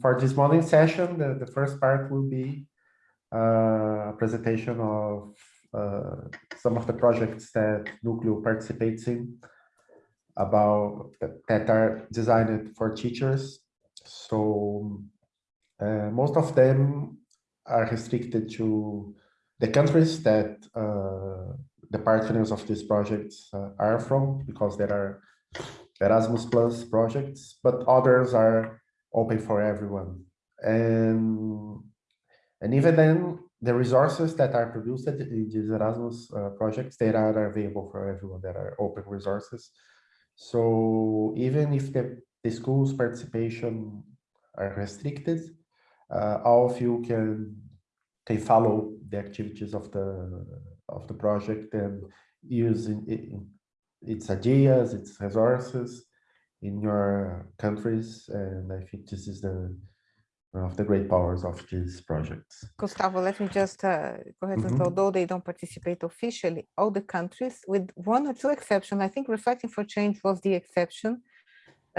for this morning session, the, the first part will be uh, a presentation of uh, some of the projects that Núcleo participates in about that are designed for teachers. So uh, most of them are restricted to the countries that uh, the partners of these projects uh, are from, because there are Erasmus Plus projects, but others are open for everyone. And, and even then, the resources that are produced in these Erasmus uh, projects, they are available for everyone, that are open resources. So even if the, the school's participation are restricted, uh, all of you can can follow the activities of the of the project and use its ideas, its resources in your countries. And I think this is the one of the great powers of these projects. Gustavo, let me just uh, go ahead mm -hmm. and although they don't participate officially, all the countries with one or two exceptions, I think Reflecting for Change was the exception,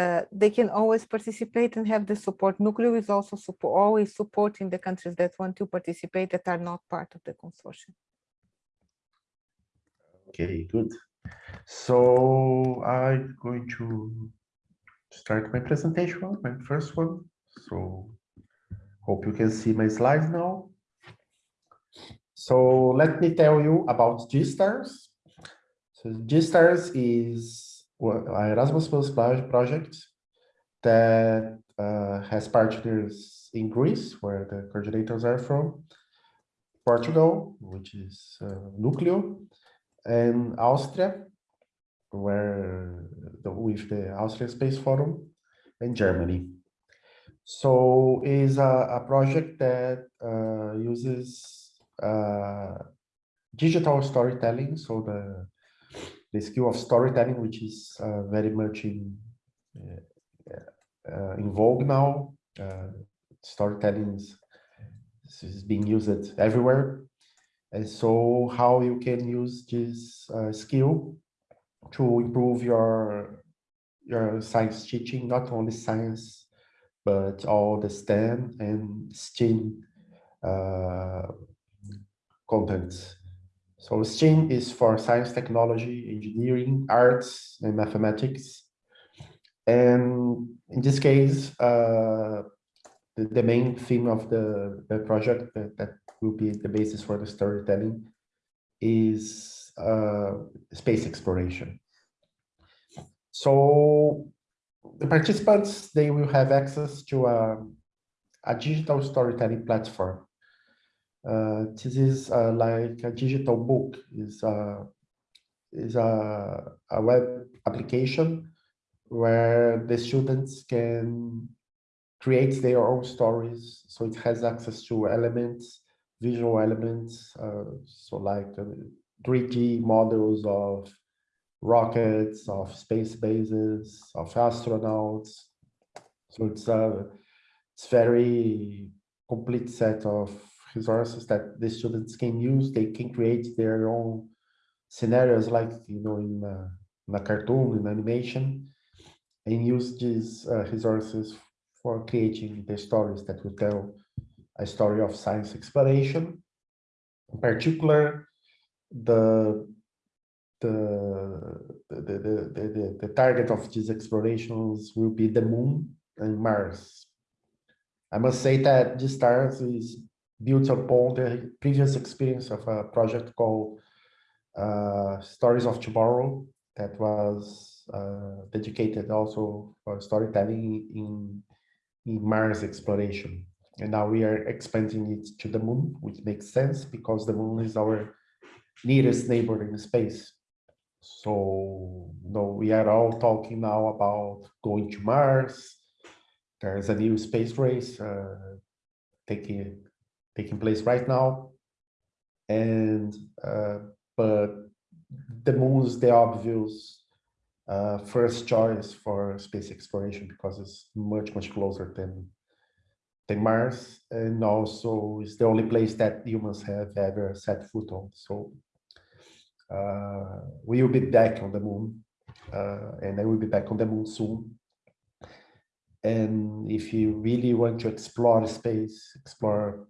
uh, they can always participate and have the support. Núcleo is also support, always supporting the countries that want to participate that are not part of the consortium. Okay, good. So I'm going to start my presentation, my first one. So Hope you can see my slides now. So let me tell you about G-Stars. So G-Stars is an Erasmus Plus project that uh, has partners in Greece, where the coordinators are from, Portugal, which is uh, Núcleo, and Austria, where the, with the Austrian Space Forum, in Germany. So is a, a project that uh, uses uh, digital storytelling. So the the skill of storytelling, which is uh, very much in uh, uh, in vogue now. Uh, storytelling is, is being used everywhere. And so how you can use this skill to improve your your science teaching, not only science but all the STEM and STEAM uh, contents. So STEAM is for science, technology, engineering, arts, and mathematics. And in this case, uh, the, the, main theme of the, the project that, that, will be the basis for the storytelling is space exploration. So the participants, they will have access to a, a digital storytelling platform. Uh, this is uh, like a digital book, is a, is a, a web application where the students can create their own stories. So it has access to elements, visual elements, uh, so like 3D uh, models of rockets, of space bases, of astronauts. So it's a it's very complete set of resources that the students can use. They can create their own scenarios, like you know, in a, in a cartoon, in animation, and use these uh, resources for creating the stories that will tell a story of science exploration. In particular, the the, the, the, the, target of these explorations will be the moon and Mars. I must say that G-Stars is built upon the previous experience of a project called uh, Stories of Tomorrow that was uh, dedicated also for storytelling in, in Mars exploration. And now we are expanding it to the moon, which makes sense because the moon is our nearest neighboring space. So, no, we are all talking now about going to Mars. There's a new space race uh, taking taking place right now, and uh, but the moon is the obvious uh, first choice for space exploration because it's much much closer than than Mars, and also it's the only place that humans have ever set foot on. So we will be back on the moon, uh, and I will be back on the moon soon. And if you really want to explore space, explore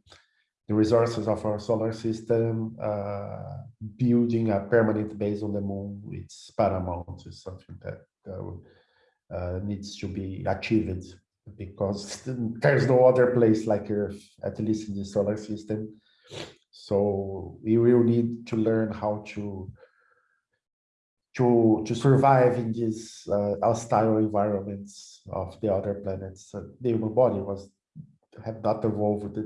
the resources of our solar system, uh, building a permanent base on the moon, it's paramount, it's something that uh, uh, needs to be achieved because there's no other place like Earth, at least in the solar system. So we will need to learn how to to to survive in these uh, hostile environments of the other planets. Uh, the human body was have not evolved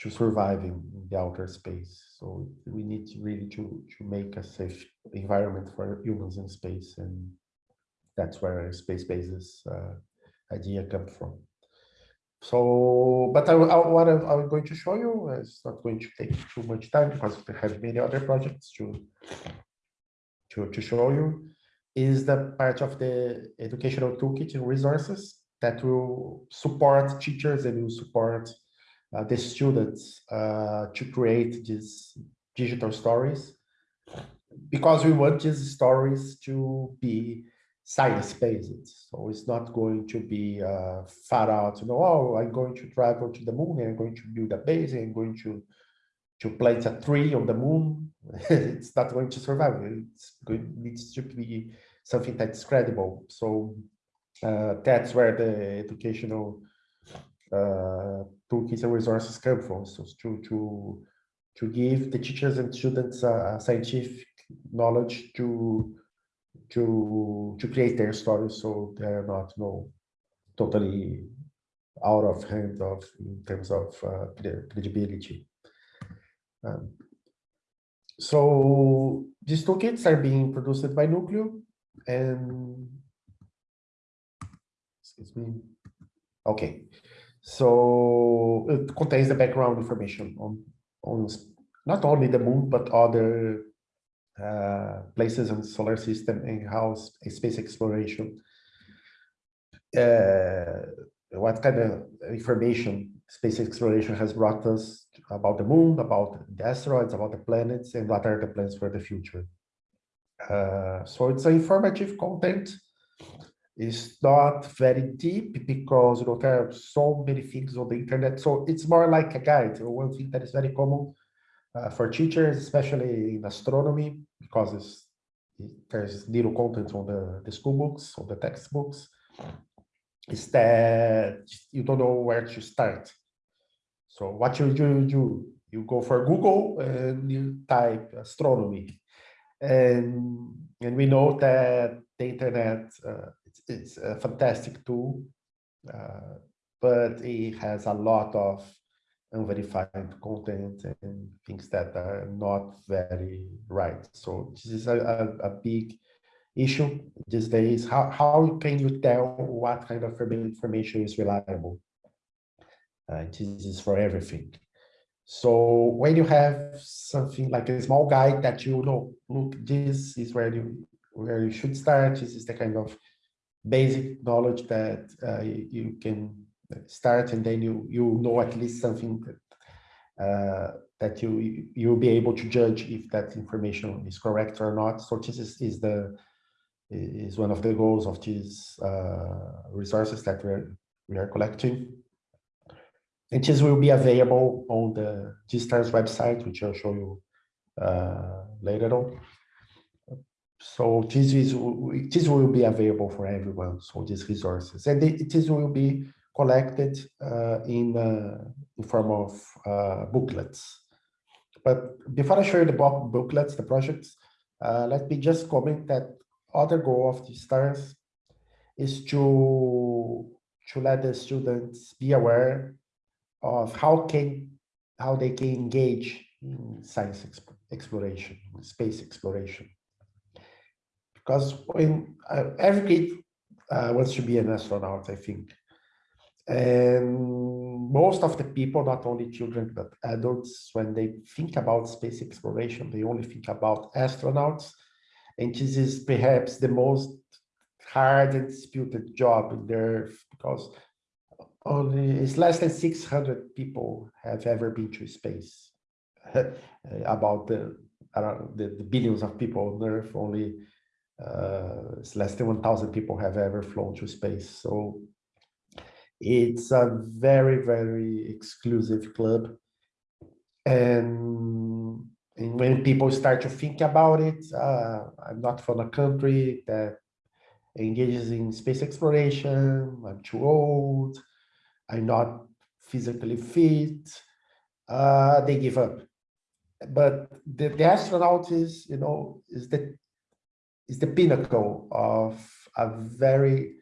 to survive in, in, the outer space. So we need to really to to make a safe environment for humans in space, and that's where space bases uh, idea come from. So, but I, I, what I'm, I'm, going to show you is not going to take too much time because we have many other projects to, to, to show you, is the part of the educational toolkit and resources that will support teachers and will support uh, the students uh, to create these digital stories. Because we want these stories to be science-based. So it's not going to be uh, far out, you know, oh, I'm going to travel to the moon and I'm going to build a base and I'm going to, to plant a tree on the moon. it's not going to survive. It's going, needs to be something that's credible. So uh, that's where the educational uh, toolkits and resources come from. So to, to, to give the teachers and students uh, scientific knowledge to to to create their stories so they're not you know totally out of hand of in terms of uh, credibility. Um, so these toolkits are being produced by Nucleo and excuse me. Okay, so it contains the background information on on not only the moon but other uh, places in the solar system and how space exploration, uh, what kind of information space exploration has brought us about the moon, about the asteroids, about the planets, and what are the plans for the future. Uh, so it's informative content. It's not very deep because you know there are so many things on the internet. So it's more like a guide. One thing that is very common uh, for teachers, especially in astronomy, because it, there's little content on the, the school books, on the textbooks, is that you don't know where to start. So what you do, you, you go for Google and you type astronomy. And, and we know that the internet, uh, it's, it's, a fantastic tool, uh, but it has a lot of unverified content and things that are not very right. So this is a, a, a big issue these days. How, how can you tell what kind of information is reliable? Uh, this is for everything. So when you have something like a small guide that you know, look, this is where you where you should start. This is the kind of basic knowledge that uh, you can start and then you you know at least something that, uh, that you you'll be able to judge if that information is correct or not. So this is, is the is one of the goals of these uh, resources that we're we are collecting. And this will be available on the GSTARS website which I'll show you uh, later on. So this is this will be available for everyone. So these resources. And it, this will be collected uh, in, uh, in form of uh, booklets. But before I show you the booklets, the projects, let me just comment that other goal of G-Stars is to to let the students be aware of how can how they can engage in science exp exploration, space exploration. Because when uh, every kid uh, wants to be an astronaut, I think, and most of the people, not only children, but adults, when they think about space exploration, they only think about astronauts. And this is perhaps the most hard and disputed job in the earth because only it's less than 600 people have ever been to space. about the, the, the, billions of people on Earth, only uh, it's less than 1,000 people have ever flown to space. So It's a very, very exclusive club. And, and when people start to think about it, uh, I'm not from a country that engages in space exploration, I'm too old, I'm not physically fit, uh, they give up. But the, the astronaut is, you know, is the is the pinnacle of a very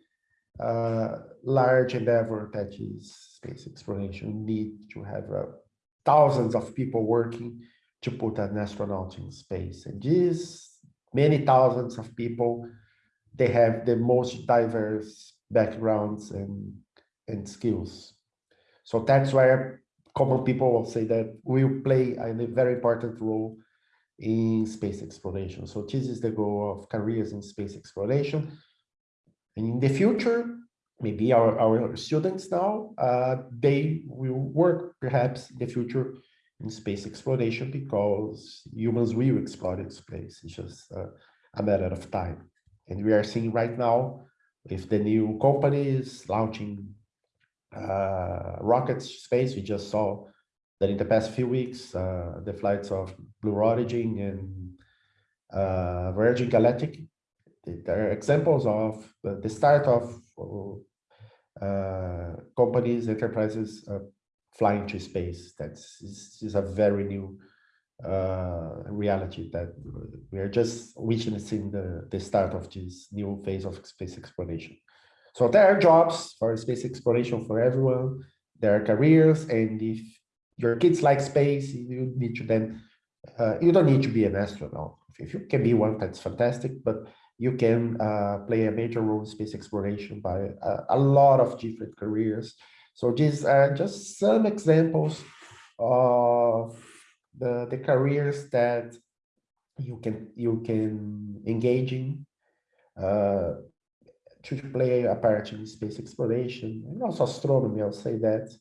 uh, large endeavor that is space exploration. You need to have uh, thousands of people working to put an astronaut in space. And these many thousands of people, they have the most diverse backgrounds and, and skills. So that's where common people will say that we play a very important role in space exploration. So this is the goal of careers in space exploration. And in the future, maybe our, our students now, uh, they will work perhaps in the future in space exploration because humans will explore space. It's just uh, a matter of time. And we are seeing right now with the new companies launching uh, rockets space, we just saw that in the past few weeks, uh, the flights of Blue Origin and uh, Virgin Galactic, there are examples of the start of uh, companies, enterprises uh, flying to space. That's is, a very new uh, reality that we are just witnessing the, the start of this new phase of space exploration. So there are jobs for space exploration for everyone. There are careers, and if your kids like space, you need to then, uh, you don't need to be an astronaut. If you can be one, that's fantastic, but you can uh, play a major role in space exploration by a, a, lot of different careers. So these are just some examples of the, the careers that you can you can engage in uh, to play a part in space exploration and also astronomy. I'll say that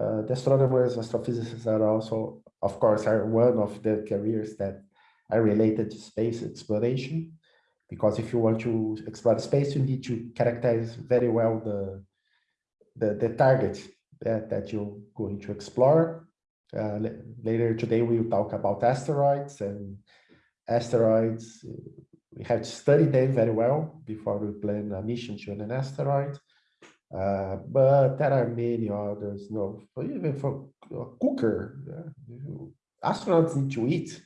uh, the astronomers, astrophysicists are also, of course, are one of the careers that are related to space exploration. Because if you want to explore space, you need to characterize very well the, the, the target that, that you're going to explore. Uh, later today, we will talk about asteroids and asteroids. We have to study them very well before we plan a mission to an asteroid. Uh, but there are many others, no, even for a cooker, uh, astronauts need to eat.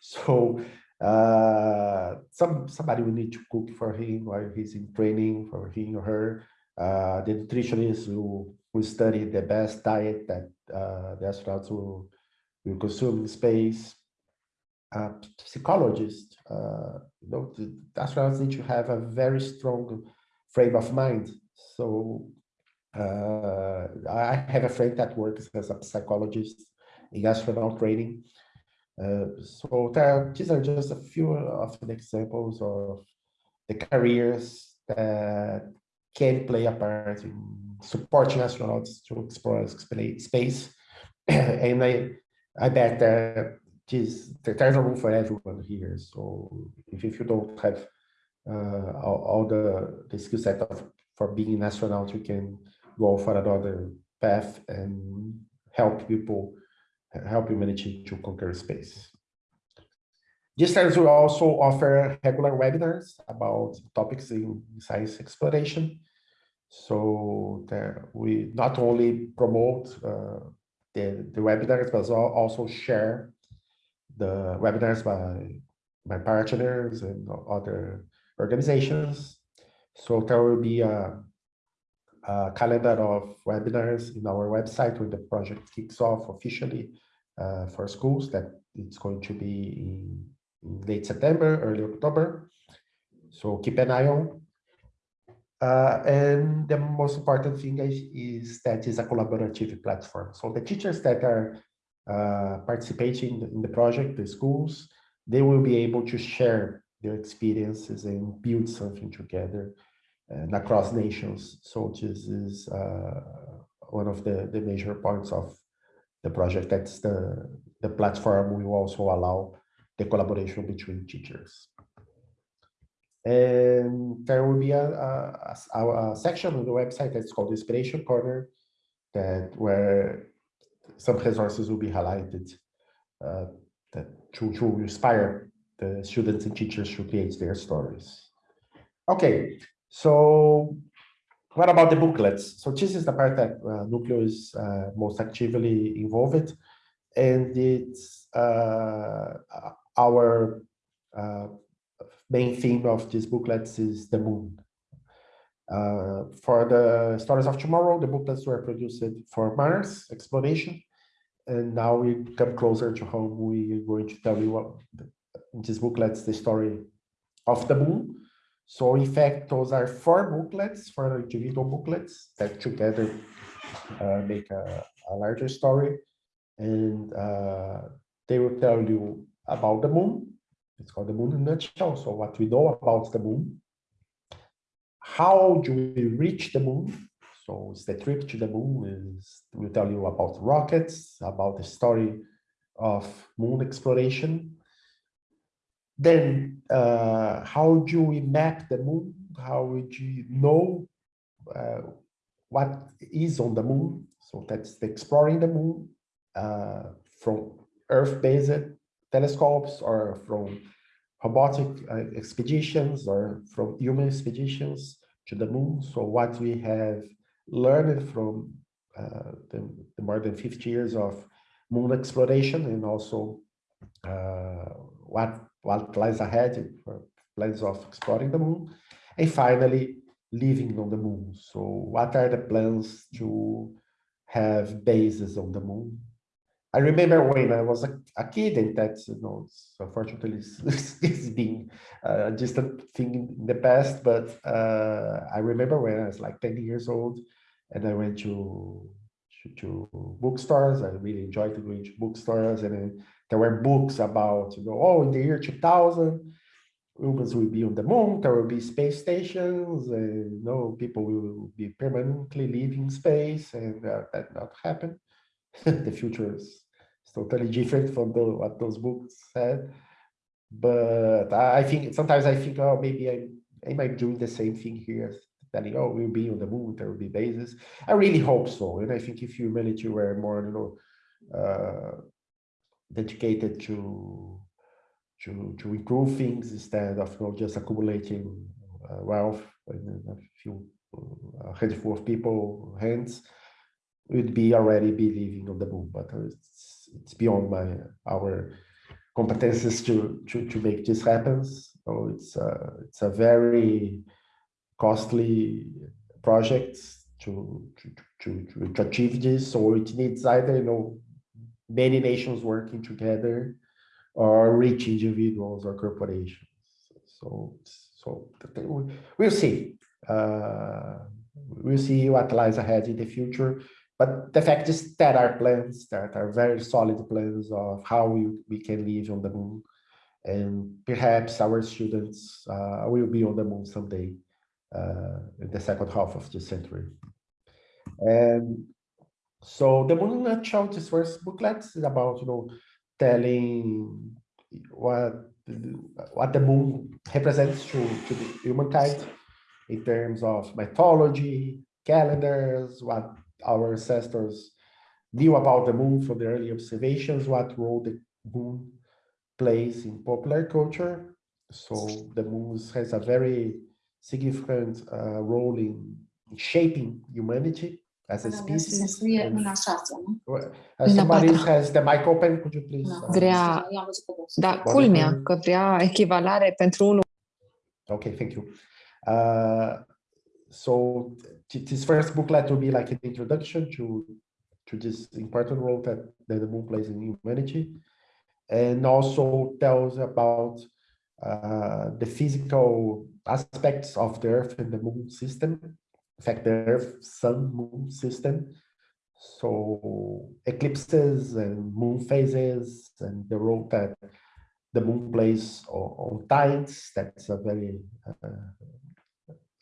So uh, some somebody will need to cook for him while he's in training for him or her. Uh, the nutritionist will, will study the best diet that uh, the astronauts will, will consume in space. Uh, psychologist, uh, you know, the astronauts need to have a very strong frame of mind so uh, I have a friend that works as a psychologist in astronaut training. So these are just a few of the examples of the careers that can play a part in supporting astronauts to explore space. and I, I bet that this, there's a room for everyone here. So if, if you don't have uh, all, all, the, the skill set of for being an astronaut, you can go for another path and help people, help you manage to conquer space. GSTARS will also offer regular webinars about topics in science exploration. So we not only promote uh, the, the webinars, but also share the webinars by, by partners and other organizations. So there will be a, a, calendar of webinars in our website when the project kicks off officially uh, for schools that it's going to be in, in, late September, early October. So keep an eye on. Uh, and the most important thing is, is that it's a collaborative platform. So the teachers that are uh, participating in the project, the schools, they will be able to share their experiences and build something together and across nations. So this is uh, one of the, the major points of the project. That's the, the platform will also allow the collaboration between teachers. And there will be a, a, a, a section on the website that's called Inspiration Corner, that where some resources will be highlighted uh, that to, to inspire the students and teachers to create their stories. Okay, so what about the booklets? So this is the part that uh, Nucleo is uh, most actively involved, and it's uh, our uh, main theme of these booklets is the moon. Uh, for the stories of tomorrow, the booklets were produced for Mars exploration, and now we come closer to home. We are going to tell you what in these booklets the story of the moon. So in fact, those are four booklets, four individual booklets that together uh, make a, a, larger story. And uh, they will tell you about the moon. It's called the moon in a nutshell. So what we know about the moon. How do we reach the moon? So it's the trip to the moon is will tell you about rockets, about the story of moon exploration, then uh, how do we map the moon? How would you know uh, what is on the moon? So that's the exploring the moon uh, from Earth-based telescopes or from robotic uh, expeditions or from human expeditions to the moon. So what we have learned from uh, the, the, more than 50 years of moon exploration and also uh, what what lies ahead for plans of exploring the moon, and finally living on the moon. So what are the plans to have bases on the moon? I remember when I was a, a kid, and that's, you know, unfortunately it's, it's been just a thing in the past, but uh, I remember when I was like 10 years old and I went to, to, to bookstores. I really enjoyed going to bookstores and there were books about, you know, oh, in the year 2000, humans will be on the moon, there will be space stations, and you know, people will be permanently leaving space, and uh, that not happen. the future is, totally different from the, what those books said. But I, think sometimes I think, oh, maybe I, I might do the same thing here, telling, oh, we'll be on the moon, there will be bases. I really hope so. And I think if humanity were more, you know, uh, dedicated to to to improve things instead of you know, just accumulating uh, wealth in a few uh, a handful of people hands would be already be living on the moon but it's it's beyond my our competences to to to make this happen. So it's a it's a very costly project to to to, to, to achieve this. So it needs either you know many nations working together or rich individuals or corporations. So, so we'll see. Uh, we'll see what lies ahead in the future. But the fact is that are plans that are very solid plans of how we, we can live on the moon. And perhaps our students uh, will be on the moon someday uh, in the second half of the century. And so the moon nutshell, this first booklet is about, you know, telling what what the moon represents to, to the humankind in terms of mythology, calendars, what our ancestors knew about the moon from the early observations, what role the moon plays in popular culture. So the moon has a very significant uh, role in shaping humanity as a species. Somebody has the mic open, could you please? Uh, vrea, da, culmea că vrea echivalare pentru unul. Okay, thank you. Uh, so this first booklet will be like an introduction to to this important role that, that the moon plays in humanity, and also tells about uh, the physical aspects of the Earth and the moon system fact, the Earth, Sun, Moon system. So eclipses and moon phases and the role that the moon plays on, tides, that's a very uh,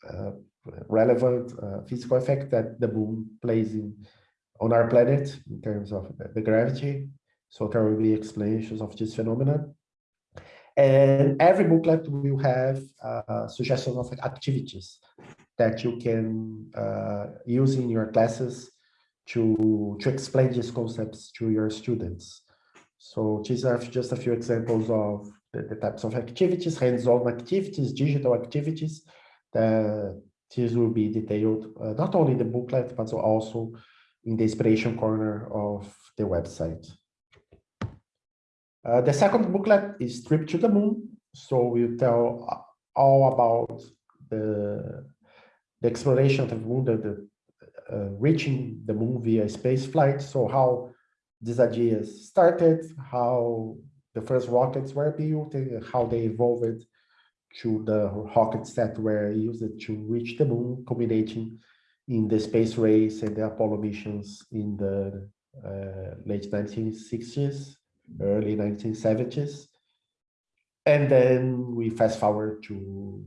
uh, relevant uh, physical effect that the moon plays in on our planet in terms of the, the gravity. So there will be explanations of this phenomenon. And every booklet will have uh, suggestions of activities that you can uh, use in your classes to, to explain these concepts to your students. So these are just a few examples of the, the types of activities, hands-on activities, digital activities. This will be detailed uh, not only in the booklet, but also in the inspiration corner of the website. Uh, the second booklet is Trip to the Moon. So we'll tell all about the, the exploration of the moon, the, the uh, reaching the moon via space flight. So how these ideas started, how the first rockets were built, and how they evolved to the rockets that were used to reach the moon, culminating in the space race and the Apollo missions in the uh, late 1960s, early 1970s. And then we fast forward to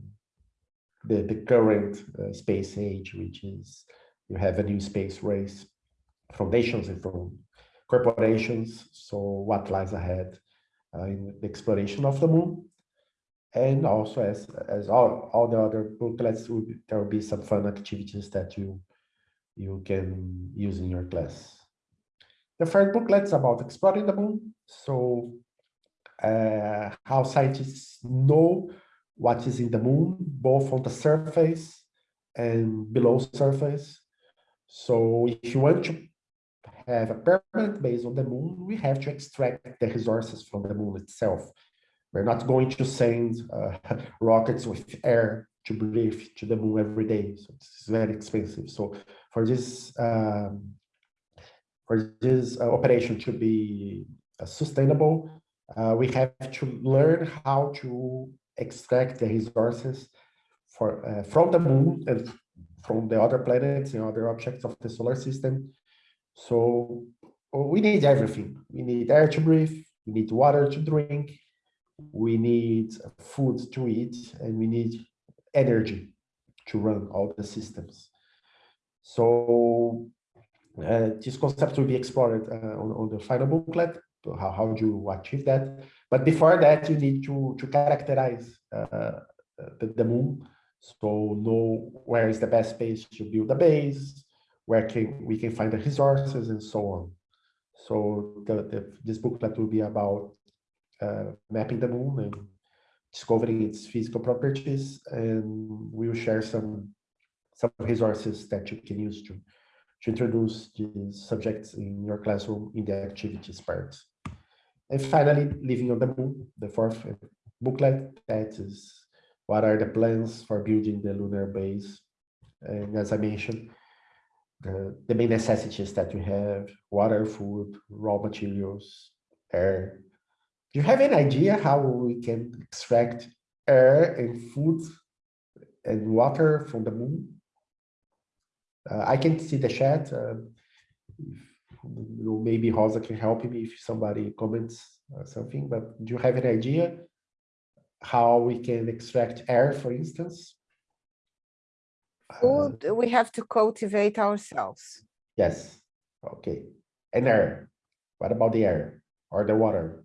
the, the current uh, space age, which is you have a new space race, foundations and from corporations. So what lies ahead uh, in the exploration of the moon. And also as, as all, all the other booklets, there will be some fun activities that you, you can use in your class. The third booklet is about exploring the moon. So uh, how scientists know what is in the moon, both on the surface and below surface. So if you want to have a permanent base on the moon, we have to extract the resources from the moon itself. We're not going to send uh, rockets with air to breathe to the moon every day. So it's very expensive. So for this um, for this uh, operation to be uh, sustainable, uh, we have to learn how to extract the resources for uh, from the moon and from the other planets and other objects of the solar system. So we need everything. We need air to breathe, we need water to drink, we need food to eat, and we need energy to run all the systems. So uh, this concept will be explored uh, on, on, the final booklet, how, how do you achieve that? But before that, you need to, to characterize uh, the, the moon. So know where is the best place to build a base, where can we can find the resources and so on. So the, the, this booklet will be about uh, mapping the moon and discovering its physical properties, and we will share some some resources that you can use to to introduce these subjects in your classroom in the activities part. And finally, living on the moon, the fourth booklet, that is what are the plans for building the lunar base. And as I mentioned, the, the main necessities that we have, water, food, raw materials, air. Do you have an idea how we can extract air and food and water from the moon? Uh, I can see the chat. Uh, maybe Rosa can help me if somebody comments or something, but do you have an idea how we can extract air, for instance? Food uh, we have to cultivate ourselves. Yes, okay. And air, what about the air or the water?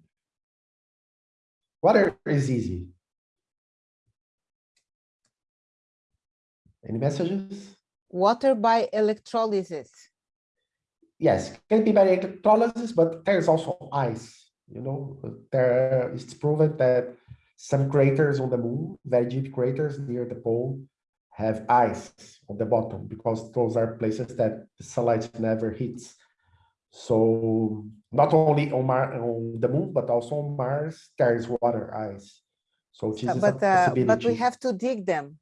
Water is easy. Any messages? Water by electrolysis. Yes, can be by electrolysis, but there's also ice. You know, there it's proven that some craters on the moon, very deep craters near the pole, have ice on the bottom because those are places that the sunlight never hits. So not only on, Mar on the moon, but also on Mars, there is water ice. So this uh, but, uh, but we have to dig them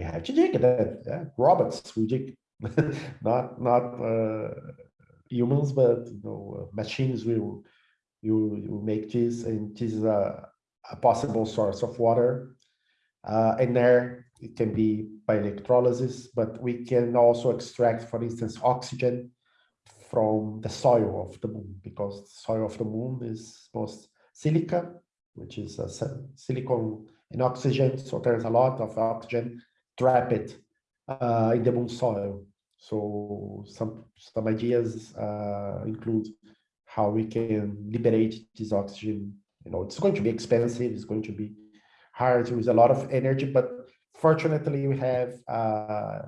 we have to dig that. Yeah, robots we dig, not not uh, humans, but you know, uh, machines will you make this, and this is a, a possible source of water. Uh, and there it can be by electrolysis, but we can also extract, for instance, oxygen from the soil of the moon, because the soil of the moon is most silica, which is a silicon and oxygen. So there's a lot of oxygen trapped uh, in the moon soil. So some some ideas uh, include how we can liberate this oxygen you know, it's going to be expensive, it's going to be hard to use a lot of energy, but fortunately we have uh,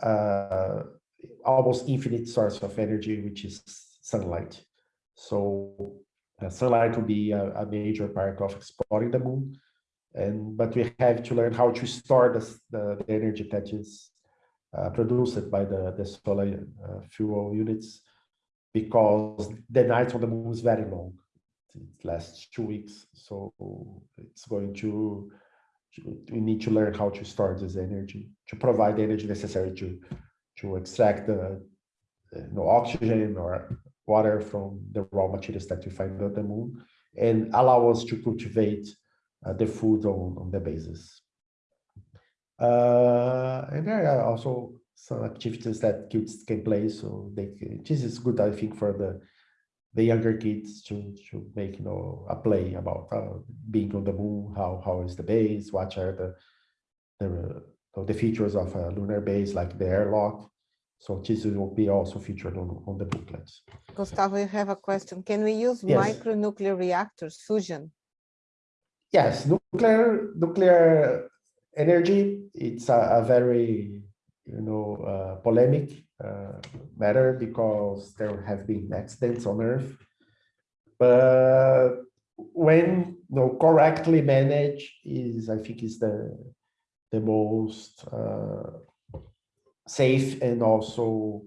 uh, almost infinite source of energy, which is sunlight. So uh, sunlight will be a, a, major part of exploring the moon. And but we have to learn how to store the, the, the energy that is uh, produced by the, the solar uh, fuel units because the night on the moon is very long. It lasts two weeks. So it's going to, we need to learn how to store this energy, to provide the energy necessary to, to extract the you know, oxygen or water from the raw materials that we find on the moon and allow us to cultivate uh, the food on, on the basis. Uh, and there are also some activities that kids can play. So they, this is good, I think, for the the younger kids to to make you know a play about uh, being on the moon, how how is the base, what are the the the features of a lunar base like the airlock. So this will be also featured on, on the booklets. Gustavo, you have a question. Can we use yes. micronuclear reactors, fusion? Yes, nuclear nuclear energy. It's a, a very you know uh, polemic uh, matter because there have been accidents on Earth. But when you know, correctly managed, is I think is the the most uh, safe and also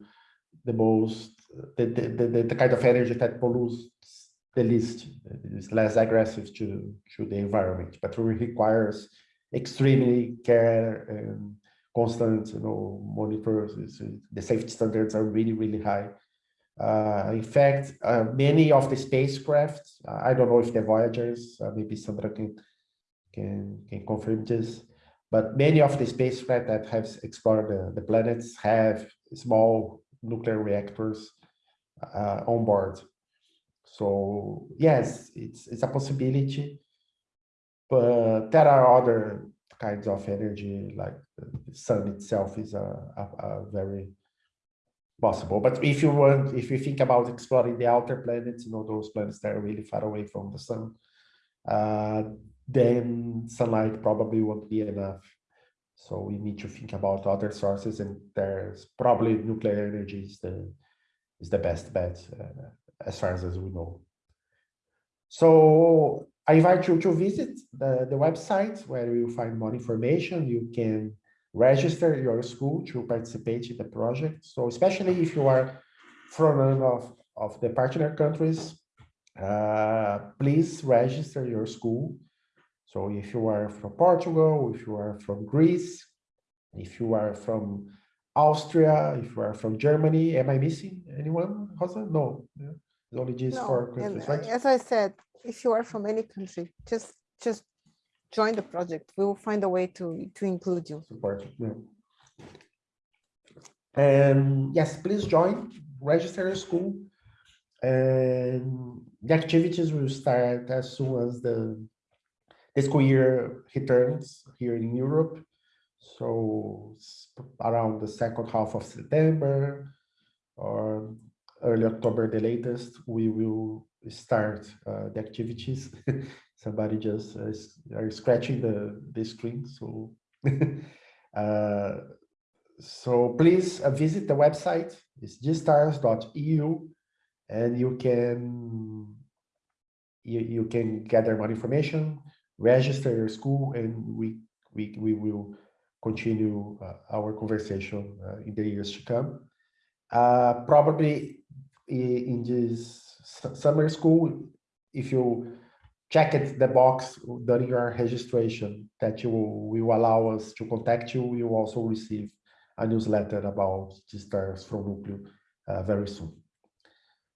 the most the, the, the, the kind of energy that pollutes the least is less aggressive to to the environment but requires extremely care and constant you know monitors. The safety standards are really really high. Uh, in fact uh, many of the spacecraft i don't know if the voyagers uh, maybe sandra can can can confirm this but many of the spacecraft that have explored the, the planets have small nuclear reactors uh, on board. So yes, it's it's a possibility, but there are other kinds of energy, like the sun itself is a, a, a very possible. But if you want, if you think about exploring the outer planets, you know, those planets that are really far away from the sun, uh, then sunlight probably won't be enough. So we need to think about other sources and there's probably nuclear energy is the, is the best bet uh, as far as, as we know. So I invite you to visit the, the website where you find more information. You can register your school to participate in the project. So especially if you are from one of, of the partner countries, uh, please register your school so if you are from Portugal, if you are from Greece, if you are from Austria, if you are from Germany, am I missing anyone, Rosa? No, yeah. it's only these no, four countries, right? As I said, if you are from any country, just just join the project. We will find a way to to include you. Support, yeah. And yes, please join, register your school. And the activities will start as soon as the school year returns here in Europe. So around the second half of September or early October, the latest, we will start uh, the activities. Somebody just uh, are scratching the, the screen. So, uh, so please uh, visit the website. It's gstars.eu and you can you, you can gather more information register your school and we we, we will continue uh, our conversation uh, in the years to come. Probably in this summer school, if you check it the box during your registration that you will, allow us to contact you, you also receive a newsletter about G-Stars from Núcleo uh, very soon.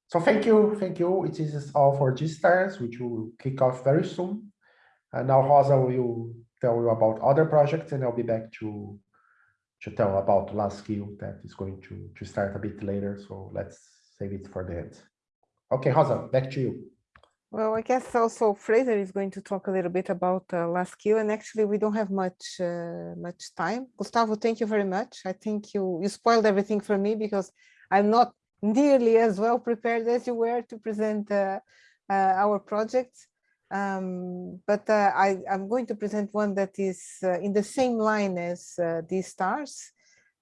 So thank you, thank you. It is all for G-Stars, which will kick off very soon. And now Rosa will tell you about other projects and I'll be back to to tell about last skill that is going to, to start a bit later. So let's save it for the end. Okay, Rosa, back to you. Well, I guess also Fraser is going to talk a little bit about uh, last skill, and actually we don't have much uh, much time. Gustavo, thank you very much. I think you you spoiled everything for me because I'm not nearly as well prepared as you were to present uh, uh, our project. Um, but uh, I, I'm going to present one that is uh, in the same line as uh, G-Stars.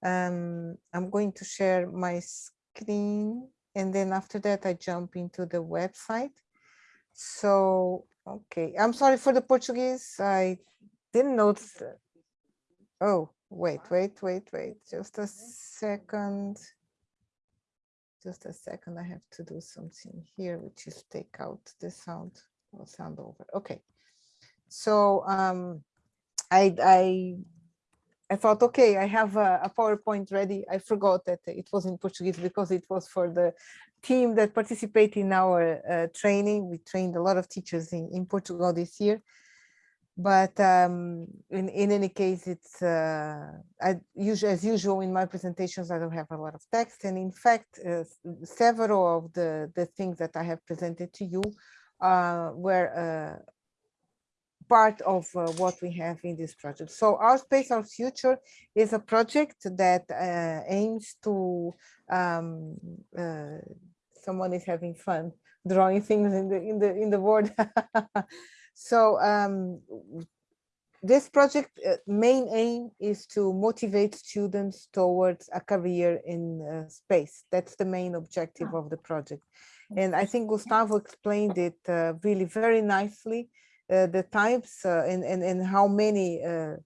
Um, I'm going to share my screen and then after that I jump into the website. So, okay, I'm sorry for the Portuguese. I didn't notice. Oh, wait, wait, wait, wait, just a second. Just a second, I have to do something here, which is take out the sound or sound over. Okay. So um, I, I, I thought, okay, I have a, a PowerPoint ready. I forgot that it was in Portuguese because it was for the team that participated in our uh, training. We trained a lot of teachers in, in Portugal this year but um, in, in any case, it's uh, I, as usual in my presentations, I don't have a lot of text. And in fact, uh, several of the, the things that I have presented to you uh, were uh, part of uh, what we have in this project. So our space, our future is a project that uh, aims to, um, someone is having fun drawing things in the in the in the board So um, this project uh, main aim is to motivate students towards a career in uh, space. That's the main objective of the project. And I think Gustavo explained it uh, really very nicely, uh, the types uh, and, and, and how many uh,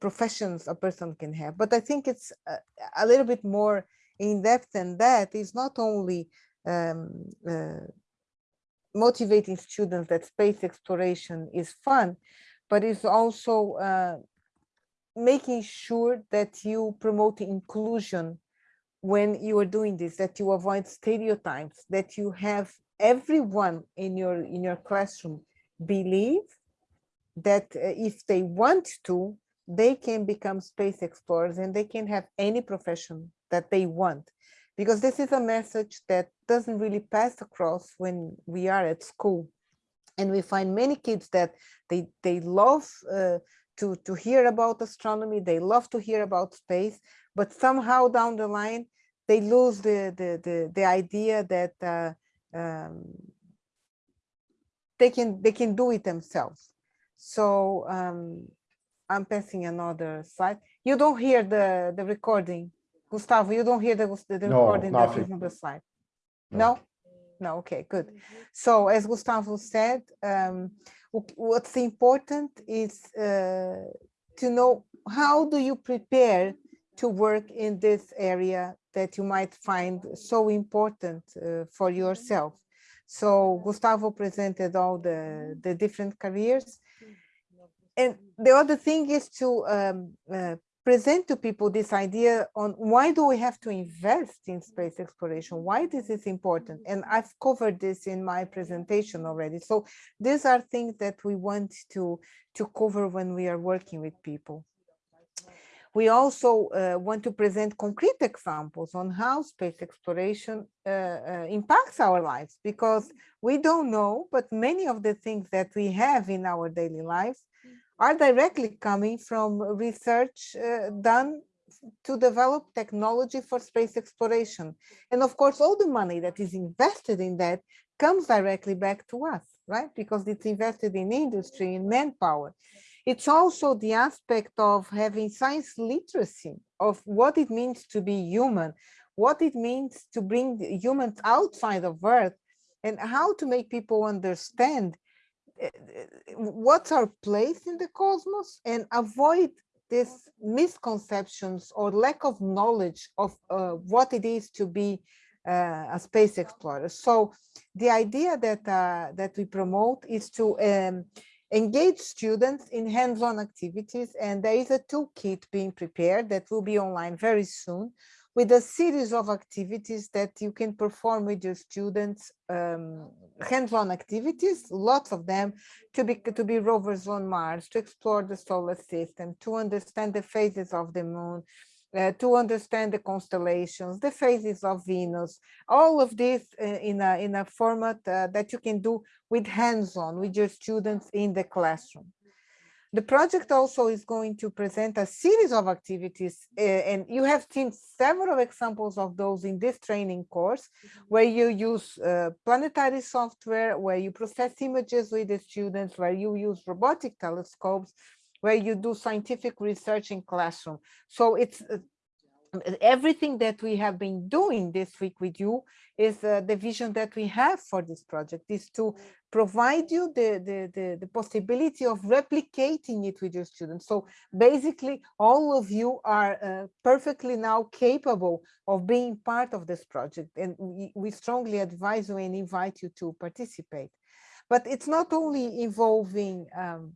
professions a person can have. But I think it's a, a little bit more in depth than that. It's not only um, motivating students that space exploration is fun, but it's also uh, making sure that you promote inclusion when you are doing this, that you avoid stereotypes, that you have everyone in your in your classroom believe that uh, if they want to, they can become space explorers and they can have any profession that they want. Because this is a message that doesn't really pass across when we are at school. And we find many kids that they they love uh, to to hear about astronomy they love to hear about space but somehow down the line they lose the the the, the idea that uh, um, they can they can do it themselves so um, i'm passing another slide you don't hear the the recording Gustavo, you don't hear the, the No, recording that nothing. is on the slide? No. No? No, okay, good. So as Gustavo said, um, what's important is uh, to know how do you prepare to work in this area that you might find so important uh, for yourself. So Gustavo presented all the, the different careers. And the other thing is to um, uh, present to people this idea on why do we have to invest in space exploration? Why this is important? And I've covered this in my presentation already. So these are things that we want to, to cover when we are working with people. We also uh, want to present concrete examples on how space exploration uh, uh, impacts our lives because we don't know, but many of the things that we have in our daily lives are directly coming from research uh, done to develop technology for space exploration. And of course, all the money that is invested in that comes directly back to us, right? Because it's invested in industry, in manpower. It's also the aspect of having science literacy of what it means to be human, what it means to bring humans outside of Earth, and how to make people understand what's our place in the cosmos and avoid these misconceptions or lack of knowledge of uh, what it is to be uh, a space explorer. So the idea that uh, that we promote is to um, engage students in hands-on activities and there is a toolkit being prepared that will be online very soon with a series of activities that you can perform with your students, um, hands-on activities, lots of them, to be, to be rovers on Mars, to explore the solar system, to understand the phases of the moon, uh, to understand the constellations, the phases of Venus, all of this uh, in, a, in a format uh, that you can do with hands-on, with your students in the classroom. The project also is going to present a series of activities, uh, and you have seen several examples of those in this training course, where you use uh, planetary software, where you process images with the students, where you use robotic telescopes, where you do scientific research in classroom. So it's uh, everything that we have been doing this week with you is uh, the vision that we have for this project is to provide you the, the, the, the, possibility of replicating it with your students. So basically, all of you are uh, perfectly now capable of being part of this project. And we, we strongly advise you and invite you to participate. But it's not only involving um,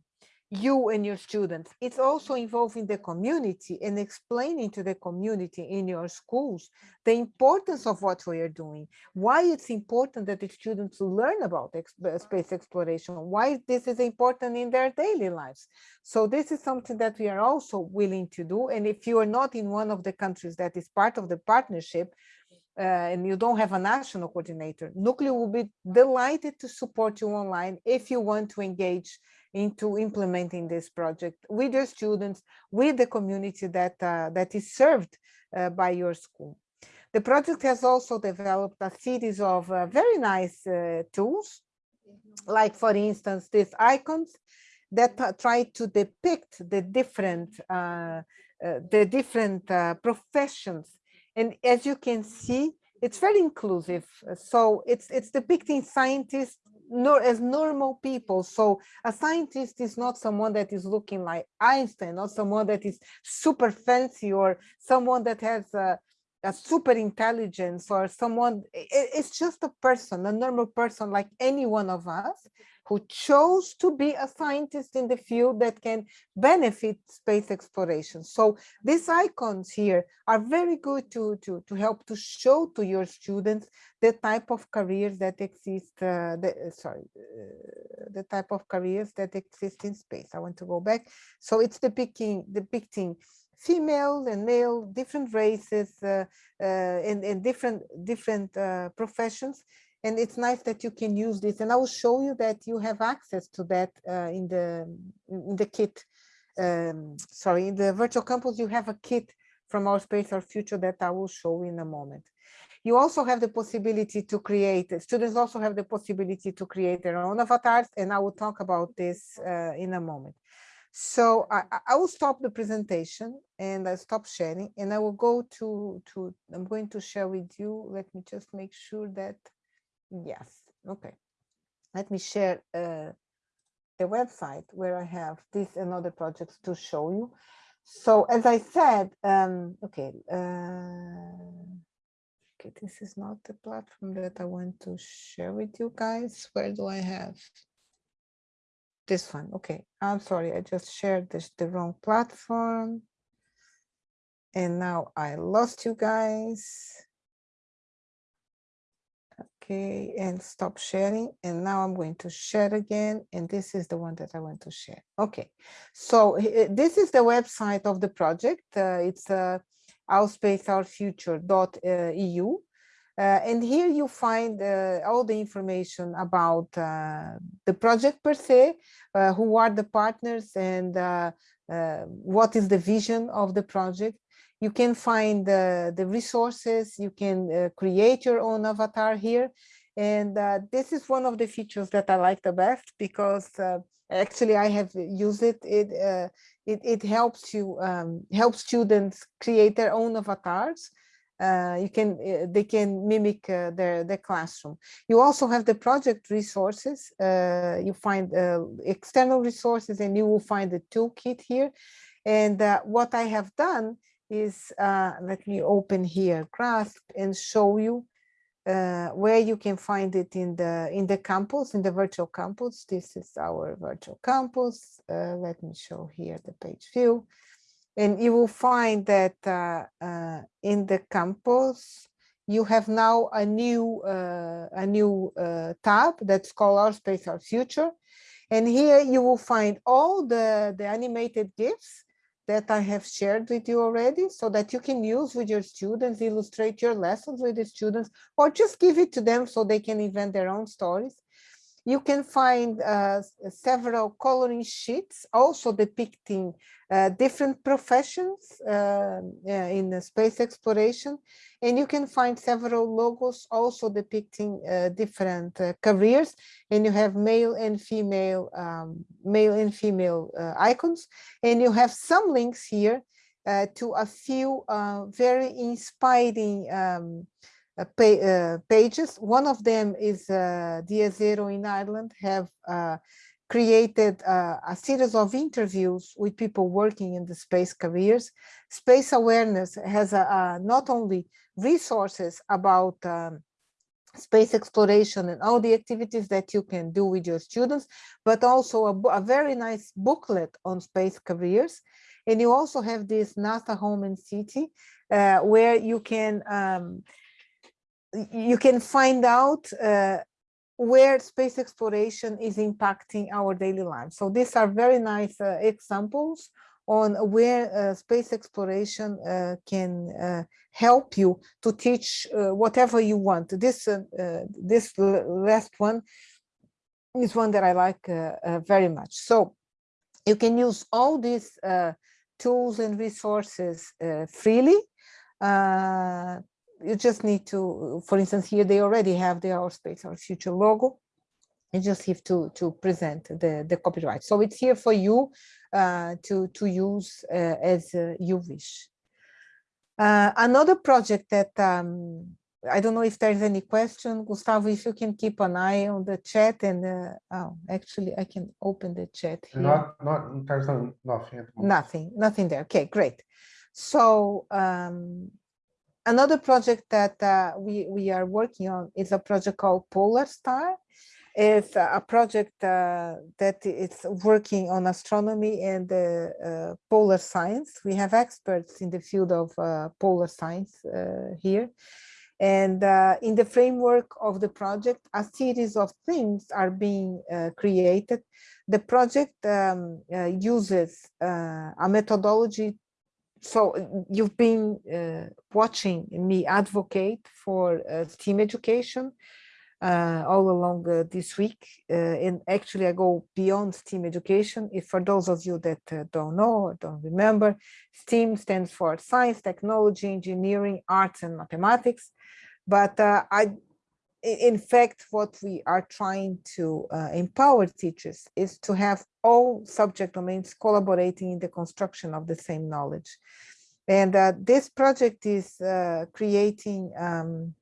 you and your students. It's also involving the community and explaining to the community in your schools the importance of what we are doing, why it's important that the students learn about space exploration, why this is important in their daily lives. So this is something that we are also willing to do. And if you are not in one of the countries that is part of the partnership, uh, and you don't have a national coordinator, NUCLIO will be delighted to support you online if you want to engage into implementing this project with your students, with the community that, uh, that is served uh, by your school. The project has also developed a series of uh, very nice uh, tools, like for instance, these icons that uh, try to depict the different, uh, the different professions. And as you can see, it's very inclusive. So it's it's depicting scientists nor as normal people. So a scientist is not someone that is looking like Einstein, not someone that is super fancy or someone that has a, a super intelligence or someone, it, it's just a person, a normal person like any one of us who chose to be a scientist in the field that can benefit space exploration. So these icons here are very good to, to, to help to show to your students the type of careers that exist, uh, the, sorry, uh, the type of careers that exist in space. I want to go back. So it's depicting, depicting female and male, different races uh, uh, and, and different, different uh, professions. And it's nice that you can use this. And I will show you that you have access to that uh, in the in the kit um, sorry in the virtual campus you have a kit from our space our future that I will show in a moment. You also have the possibility to create students also have the possibility to create their own avatars and I will talk about this uh, in a moment so I, I will stop the presentation and I stop sharing and I will go to to I'm going to share with you let me just make sure that Yes, okay. Let me share uh, the website where I have this and other projects to show you. So as I said, um, okay, uh, okay, this is not the platform that I want to share with you guys. Where do I have this one? Okay, I'm sorry, I just shared this the wrong platform. And now I lost you guys. Okay and stop sharing. And now i'm going to share again and this is the one that i want to share. Okay so this is the website of the project. Uh, it's uh, ourspaceourfuture.eu uh, and here you find uh, all the information about uh, the project per se, uh, who are the partners and uh, uh, what is the vision of the project you can find the, resources, you can create your own avatar here. And this is one of the features that I like the best because actually I have used it. It, it, it helps you, um, help students create their own avatars. Uh, you can, uh, they can mimic their, their classroom. You also have the project resources. you find external resources and you will find the toolkit here. And what I have done is, uh, let me open here grasp and show you uh, where you can find it in the in the campus, in the virtual campus. This is our virtual campus. Uh, let me show here the page view. And you will find that uh, uh, in the campus, you have now a new uh, a new tab that's called Our Space, Our Future. And here you will find all the, the animated GIFs that I have shared with you already so that you can use with your students, illustrate your lessons with the students, or just give it to them so they can invent their own stories. You can find uh, several coloring sheets also depicting uh, different professions uh, in space exploration. And you can find several logos also depicting uh, different uh, careers. And you have male and female, um, male and female uh, icons. And you have some links here to a few very inspiring um, uh, uh, pages. One of them is uh, Dia Zero in Ireland have uh, created uh, a series of interviews with people working in the space careers. Space awareness has a, a not only resources about um, space exploration and all the activities that you can do with your students, but also a, a very nice booklet on space careers. And you also have this NASA Home and City, uh, where you can um, you can find out uh, where space exploration is impacting our daily lives. So these are very nice uh, examples on where uh, space exploration uh, can uh, help you to teach uh, whatever you want. This this last one is one that I like very much. So you can use all these tools and resources freely you just need to, for instance, here they already have the Our Space, Our Future logo. You just have to, to present the, the copyright. So it's here for you uh, to, to use uh, as uh, you wish. Uh, another project that um, I don't know if there's any question, Gustavo, if you can keep an eye on the chat and uh, oh, actually I can open the chat here. Not, not, there's nothing. Nothing, nothing there. Okay, great. So um, another project that uh, we, we are working on is a project called Polar Star. It's a project uh, that is working on astronomy and uh, polar science. We have experts in the field of uh, polar science uh, here. And uh, in the framework of the project, a series of things are being created. The project um, uses a methodology so uh, you've been uh, watching me advocate for uh, STEAM education uh, all along uh, this week. Uh, and actually, I go beyond STEAM education. If for those of you that don't know or don't remember, STEAM stands for science, technology, engineering, arts, and mathematics. But I in fact, what we are trying to uh, empower teachers is to have all subject domains collaborating in the construction of the same knowledge. And uh, this project is uh, creating um,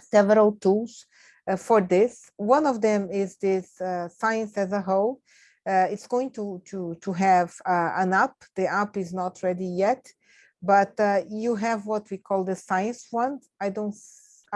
several tools uh, for this. One of them is this uh, science as a whole. Uh, it's going to, to, to have an app. The app is not ready yet, but you have what we call the science one. I don't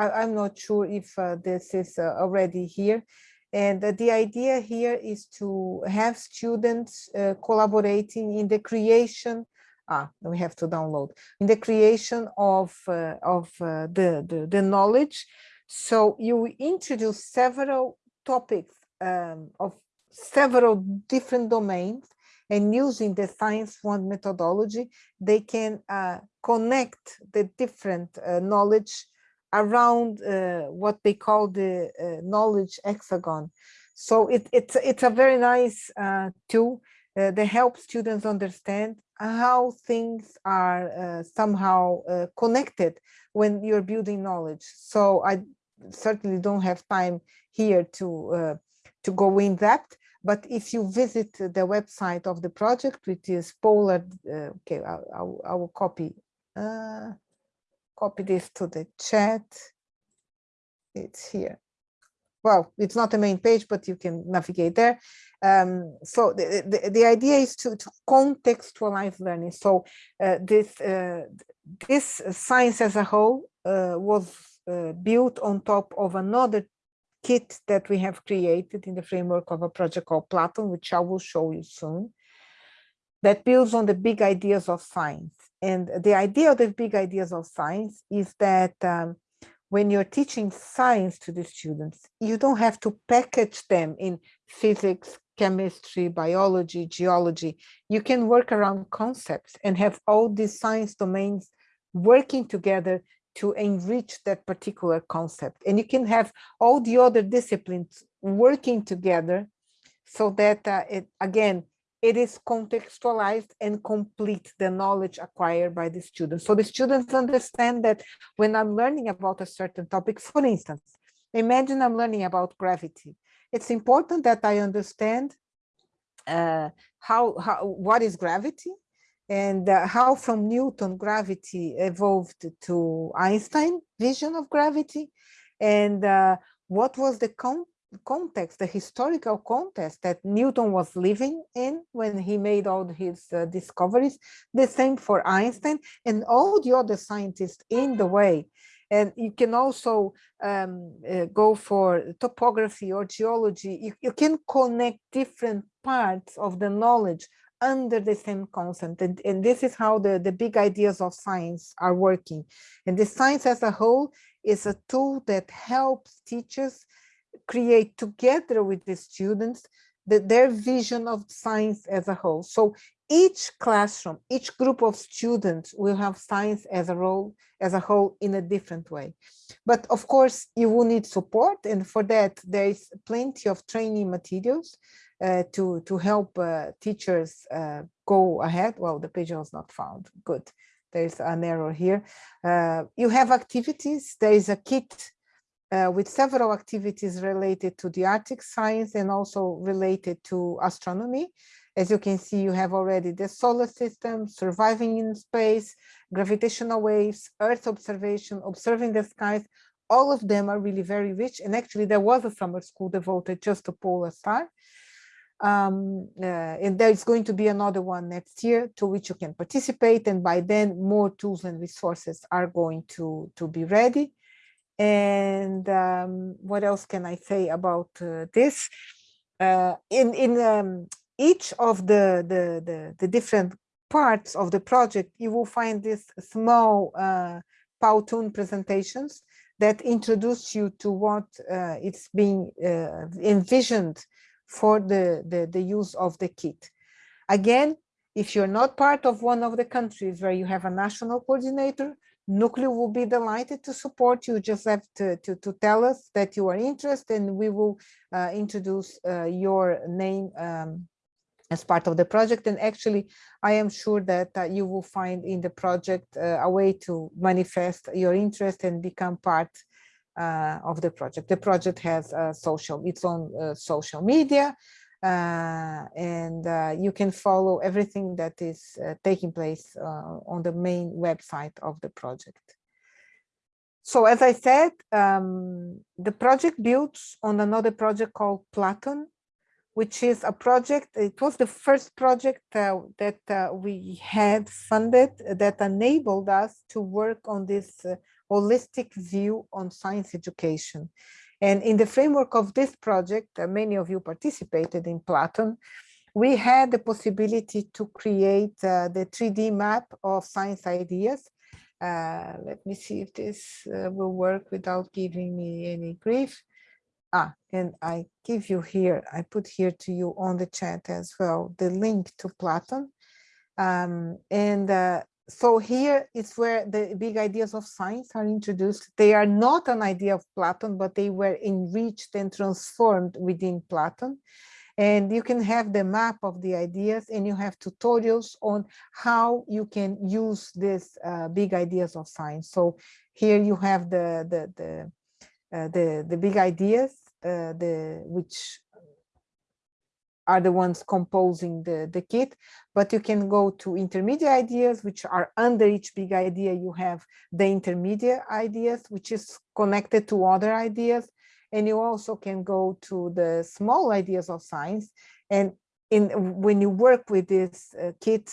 I, am not sure if uh, this is uh, already here. And uh, the idea here is to have students uh, collaborating in the creation, ah, we have to download, in the creation of, uh, of uh, the, the, the, knowledge. So you introduce several topics um, of several different domains and using the science one methodology, they can connect the different knowledge around uh, what they call the uh, knowledge hexagon. So it, it's, it's a very nice uh, tool uh, that helps students understand how things are uh, somehow uh, connected when you're building knowledge. So I certainly don't have time here to, to go in depth, but if you visit the website of the project, which is Polar, okay, I, I, I will copy copy this to the chat. It's here. Well, it's not the main page, but you can navigate there. Um, so the, the, the, idea is to, to contextualize learning. So uh, this, uh, this science as a whole uh, was uh, built on top of another kit that we have created in the framework of a project called Platon, which I will show you soon, that builds on the big ideas of science. And the idea of the big ideas of science is that um, when you're teaching science to the students, you don't have to package them in physics, chemistry, biology, geology. You can work around concepts and have all these science domains working together to enrich that particular concept. And you can have all the other disciplines working together so that uh, it, again, it is contextualized and complete the knowledge acquired by the students. So the students understand that when I'm learning about a certain topic, for instance, imagine I'm learning about gravity. It's important that I understand uh, how, how what is gravity and uh, how from Newton gravity evolved to Einstein vision of gravity and uh, what was the con context, the historical context that Newton was living in when he made all his uh, discoveries, the same for Einstein and all the other scientists in the way. And you can also um, uh, go for topography or geology. You, you can connect different parts of the knowledge under the same concept. And, and this is how the, the big ideas of science are working. And the science as a whole is a tool that helps teachers create together with the students the, their vision of science as a whole. So each classroom, each group of students will have science as a role, as a whole in a different way. But of course, you will need support. And for that, there is plenty of training materials uh, to, to help uh, teachers uh, go ahead. Well, the page was not found. Good. There's an error here. Uh, you have activities. There is a kit uh, with several activities related to the Arctic science and also related to astronomy. As you can see, you have already the solar system, surviving in space, gravitational waves, Earth observation, observing the skies. All of them are really very rich. And actually, there was a summer school devoted just to polar star. Um, uh, and there's going to be another one next year to which you can participate. And by then, more tools and resources are going to, to be ready. And um, what else can I say about uh, this? Uh, in in um, each of the, the, the, the, different parts of the project, you will find these small uh, Powtoon presentations that introduce you to what uh, it's being uh, envisioned for the, the, the use of the kit. Again, if you're not part of one of the countries where you have a national coordinator, NUCLIO will be delighted to support you. Just have to, to, to tell us that you are interested and we will uh, introduce uh, your name um, as part of the project. And actually, I am sure that uh, you will find in the project uh, a way to manifest your interest and become part uh, of the project. The project has uh, social, its own social media, uh, and uh, you can follow everything that is uh, taking place on the main website of the project. So as I said, um, the project builds on another project called Platon, which is a project, it was the first project uh, that uh, we had funded that enabled us to work on this uh, holistic view on science education. And in the framework of this project, uh, many of you participated in Platon, we had the possibility to create uh, the 3D map of science ideas. Uh, let me see if this uh, will work without giving me any grief. Ah, and I give you here, I put here to you on the chat as well, the link to Platon. Um, and uh, so here is where the big ideas of science are introduced. They are not an idea of Platon, but they were enriched and transformed within Platon. And you can have the map of the ideas and you have tutorials on how you can use these uh, big ideas of science. So here you have the, the, the, uh, the, the big ideas, uh, the, which are the ones composing the, the kit, but you can go to intermediate ideas, which are under each big idea, you have the intermediate ideas, which is connected to other ideas. And you also can go to the small ideas of science. And in when you work with this uh, kit,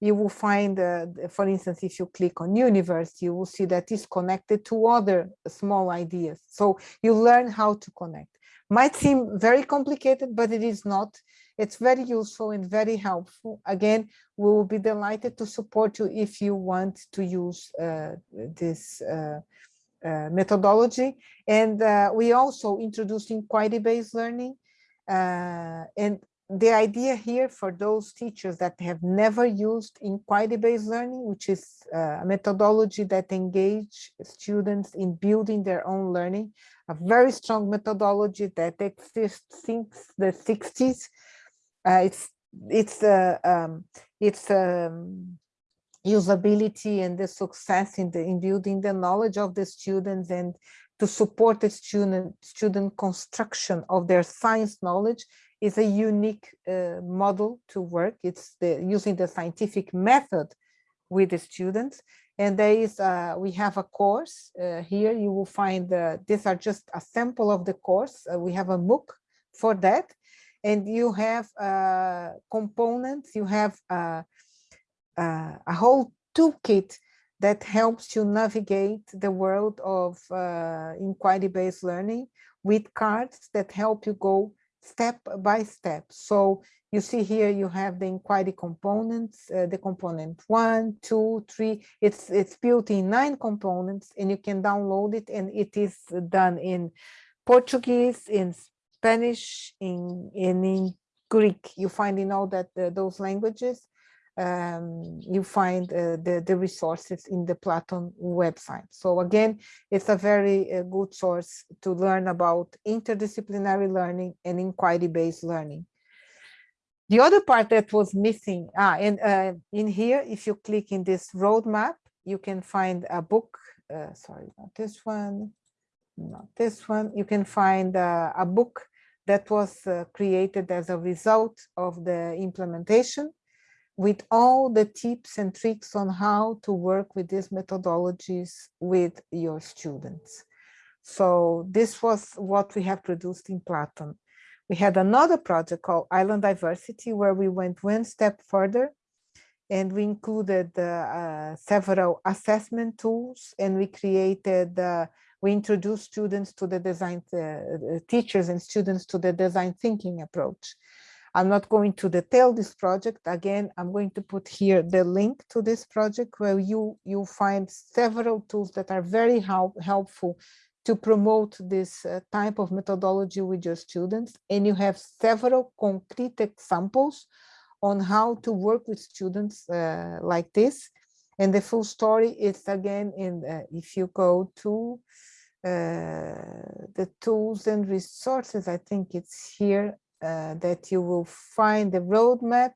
you will find, uh, for instance, if you click on universe, you will see that it's connected to other small ideas. So you learn how to connect. Might seem very complicated, but it is not. It's very useful and very helpful. Again, we will be delighted to support you if you want to use uh, this uh, uh, methodology. And uh, we also introduced inquiry-based learning. Uh, and the idea here for those teachers that have never used inquiry-based learning, which is uh, a methodology that engage students in building their own learning, a very strong methodology that exists since the 60s. Uh, it's it's uh, um, it's um, usability and the success in the in building the knowledge of the students and to support the student student construction of their science knowledge is a unique uh, model to work. It's the, using the scientific method with the students. And there is, uh, we have a course uh, here. You will find, uh, these are just a sample of the course. Uh, we have a MOOC for that. And you have uh, components, you have a whole toolkit that helps you navigate the world of inquiry-based learning with cards that help you go step by step. So you see here you have the inquiry components, uh, the component one, two, three. It's it's built in nine components, and you can download it, and it is done in Portuguese, in Spanish, in, in, in Greek. You find in all that uh, those languages um, you find uh, the, the resources in the Platon website. So again, it's a very uh, good source to learn about interdisciplinary learning and inquiry-based learning. The other part that was missing, ah, and uh, in here, if you click in this roadmap, you can find a book, uh, sorry, not this one, not this one, you can find uh, a book that was uh, created as a result of the implementation with all the tips and tricks on how to work with these methodologies with your students. So this was what we have produced in Platon. We had another project called Island Diversity, where we went one step further and we included uh, several assessment tools and we created, uh, we introduced students to the design, uh, teachers and students to the design thinking approach. I'm not going to detail this project. Again, I'm going to put here the link to this project where you, you find several tools that are very help, helpful to promote this uh, type of methodology with your students. And you have several concrete examples on how to work with students uh, like this. And the full story is again in uh, if you go to uh, the tools and resources, I think it's here uh, that you will find the roadmap.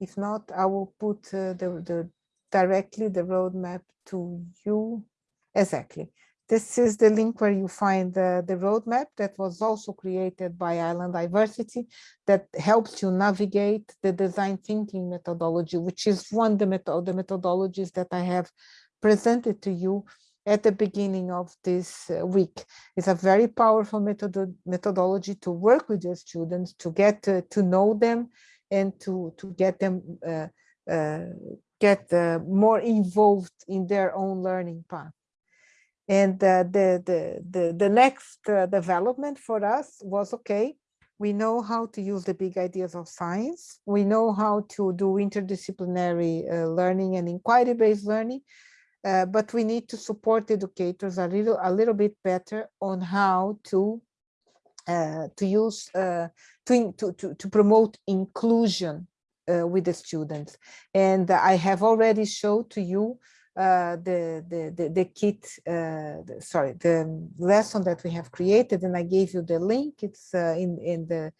If not, I will put uh, the, the directly the roadmap to you. Exactly. This is the link where you find the, the roadmap that was also created by Island Diversity that helps you navigate the design thinking methodology, which is one of the, the methodologies that I have presented to you at the beginning of this uh, week. It's a very powerful method methodology to work with your students, to get to, to know them and to, to get them uh, uh, get uh, more involved in their own learning path. And uh, the, the, the, the next uh, development for us was, okay, we know how to use the big ideas of science. We know how to do interdisciplinary learning and inquiry-based learning uh, but we need to support educators a little a little bit better on how to uh, to use uh, to, to, to to promote inclusion uh, with the students. And I have already showed to you uh, the, the, the the kit the, sorry the lesson that we have created and I gave you the link. It's in in the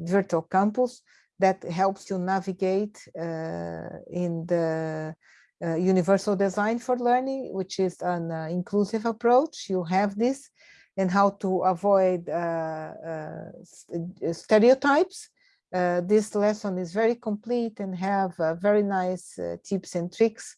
virtual campus that helps you navigate in the uh, universal design for learning, which is an uh, inclusive approach. You have this and how to avoid uh, uh stereotypes. Uh, this lesson is very complete and have very nice tips and tricks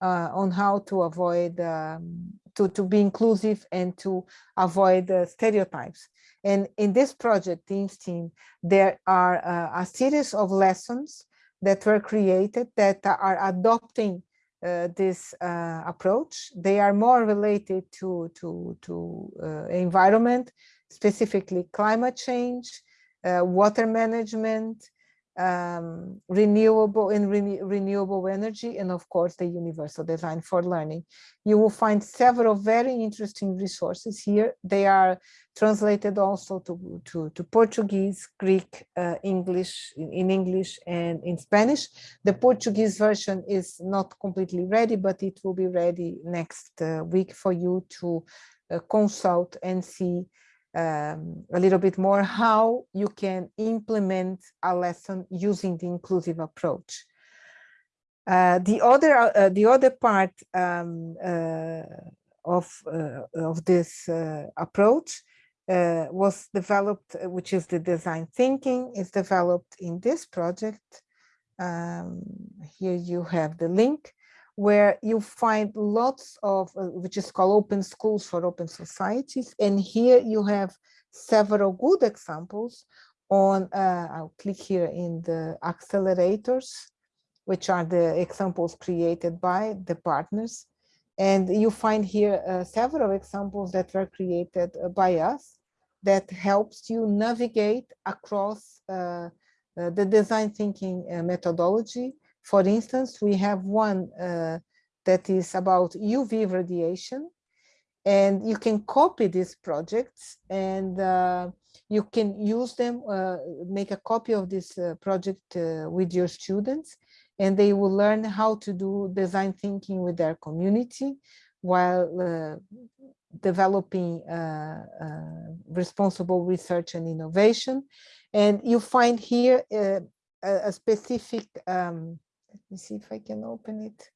on how to avoid, um, to, to be inclusive and to avoid stereotypes. And in this project, Teams Team, there are a series of lessons that were created that are adopting uh, this uh, approach. They are more related to, to, to uh, environment, specifically climate change, uh, water management, um, renewable renew- renewable energy, and of course, the universal design for learning. You will find several very interesting resources here. They are translated also to, to, to Portuguese, Greek, uh, English, in, in English and in Spanish. The Portuguese version is not completely ready, but it will be ready next uh, week for you to uh, consult and see um, a little bit more how you can implement a lesson using the inclusive approach. Uh, the other uh, the other part um, uh, of uh, of this uh, approach uh, was developed, which is the design thinking, is developed in this project. Um, here you have the link where you find lots of, uh, which is called Open Schools for Open Societies. And here you have several good examples on, uh, I'll click here in the accelerators, which are the examples created by the partners. And you find here uh, several examples that were created uh, by us that helps you navigate across uh, uh, the design thinking methodology for instance, we have one uh, that is about UV radiation, and you can copy these projects and uh, you can use them, uh, make a copy of this uh, project uh, with your students, and they will learn how to do design thinking with their community while uh, developing responsible research and innovation. And you find here a, a specific um, let me see if I can open it.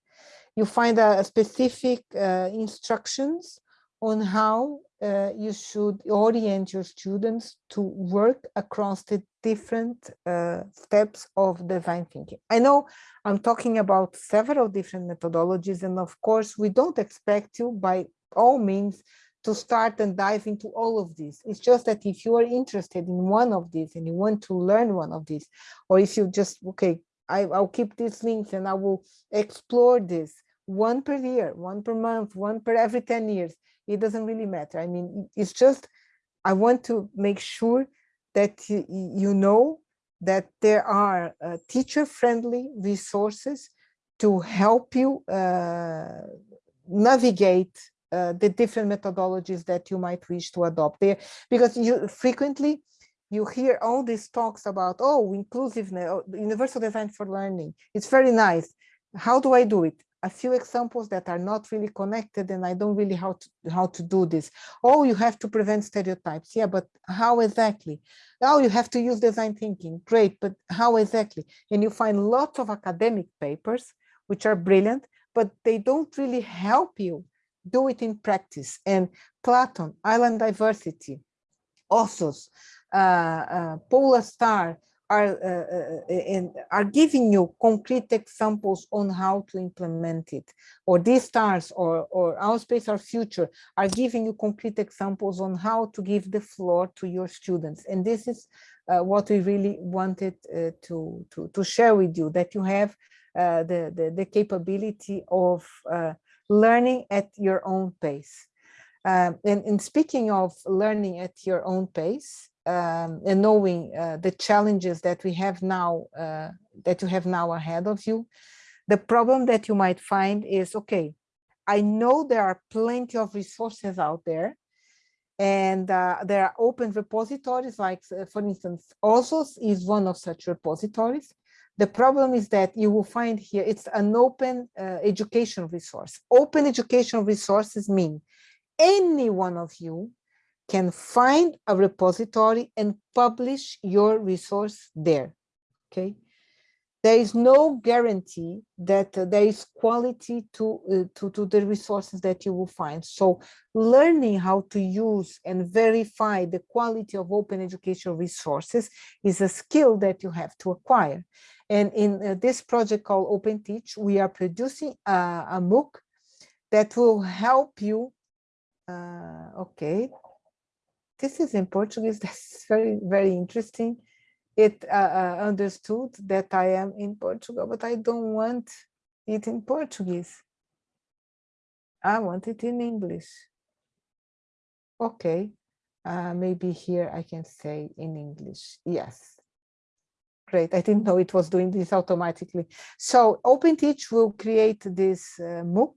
You find a, specific uh, instructions on how uh, you should orient your students to work across the different uh, steps of design thinking. I know I'm talking about several different methodologies, and of course, we don't expect you by all means to start and dive into all of these. It's just that if you are interested in one of these and you want to learn one of these, or if you just, okay, I, will keep these links and I will explore this one per year, one per month, one per every 10 years. It doesn't really matter. I mean, it's just, I want to make sure that you, know that there are uh, teacher-friendly resources to help you uh, navigate uh, the different methodologies that you might wish to adopt there because you frequently you hear all these talks about, oh, inclusiveness, oh, universal design for learning. It's very nice. How do I do it? A few examples that are not really connected and I don't really how to, how to do this. Oh, you have to prevent stereotypes. Yeah, but how exactly? Oh, you have to use design thinking. Great, but how exactly? And you find lots of academic papers, which are brilliant, but they don't really help you do it in practice. And Platon, Island Diversity, uh, Polar Star are, uh, in, are giving you concrete examples on how to implement it. Or G-Stars or, or our space, our future are giving you concrete examples on how to give the floor to your students. And this is uh, what we really wanted uh, to, to, to share with you, that you have uh, the, the, the, capability of learning at your own pace. Um, and, in speaking of learning at your own pace, um, and knowing uh, the challenges that we have now, uh, that you have now ahead of you, the problem that you might find is, okay, I know there are plenty of resources out there, and uh, there are open repositories, like, uh, for instance, OSOS is one of such repositories. The problem is that you will find here, it's an open uh, education resource. Open education resources mean any one of you can find a repository and publish your resource there, okay? There is no guarantee that uh, there is quality to, uh, to, to the resources that you will find. So learning how to use and verify the quality of open educational resources is a skill that you have to acquire. And in uh, this project called Open Teach, we are producing a, a MOOC that will help you uh, okay, this is in Portuguese. That's very, very interesting. It uh, uh, understood that I am in Portugal, but I don't want it in Portuguese. I want it in English. Okay, uh, maybe here I can say in English. Yes. great. I didn't know it was doing this automatically. So OpenTeach will create this uh, MOOC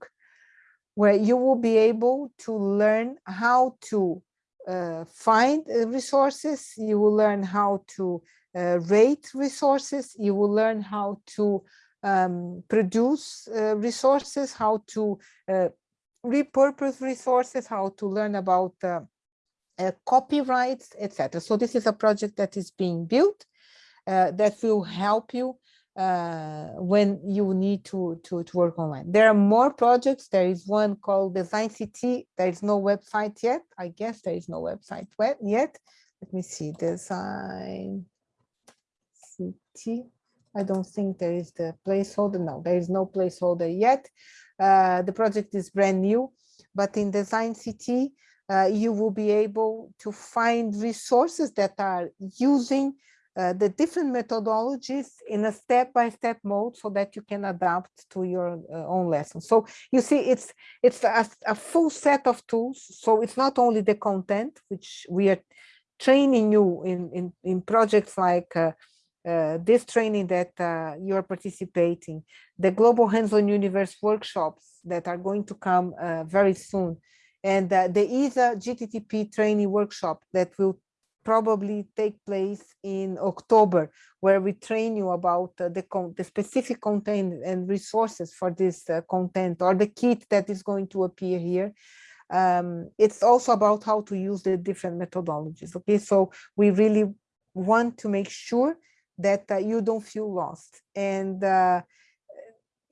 where you will be able to learn how to uh, find uh, resources. You will learn how to uh, rate resources. You will learn how to um, produce uh, resources, how to uh, repurpose resources, how to learn about uh, copyrights, etc. So this is a project that is being built that will help you uh, when you need to, to, to work online. There are more projects. There is one called Design City. There is no website yet. I guess there is no website yet. Let me see, Design CT. I don't think there is the placeholder. No, there is no placeholder yet. Uh, the project is brand new, but in Design CT, uh, you will be able to find resources that are using uh, the different methodologies in a step-by-step -step mode so that you can adapt to your uh, own lesson. So you see, it's it's a, a, full set of tools. So it's not only the content, which we are training you in, in, in projects like uh, uh, this training that uh, you are participating, the Global Hands-on Universe workshops that are going to come uh, very soon, and uh, the ESA GTTP training workshop that will probably take place in October, where we train you about uh, the, the specific content and resources for this uh, content or the kit that is going to appear here. Um, it's also about how to use the different methodologies. Okay, so we really want to make sure that uh, you don't feel lost. And uh,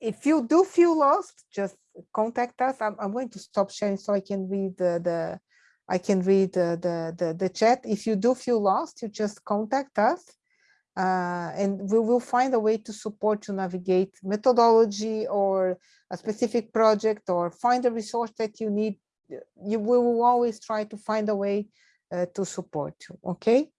if you do feel lost, just contact us. I'm, I'm going to stop sharing so I can read the, the I can read the, the, the, the, chat. If you do feel lost, you just contact us uh, and we will find a way to support you navigate methodology or a specific project or find a resource that you need. You we will always try to find a way uh, to support you, okay?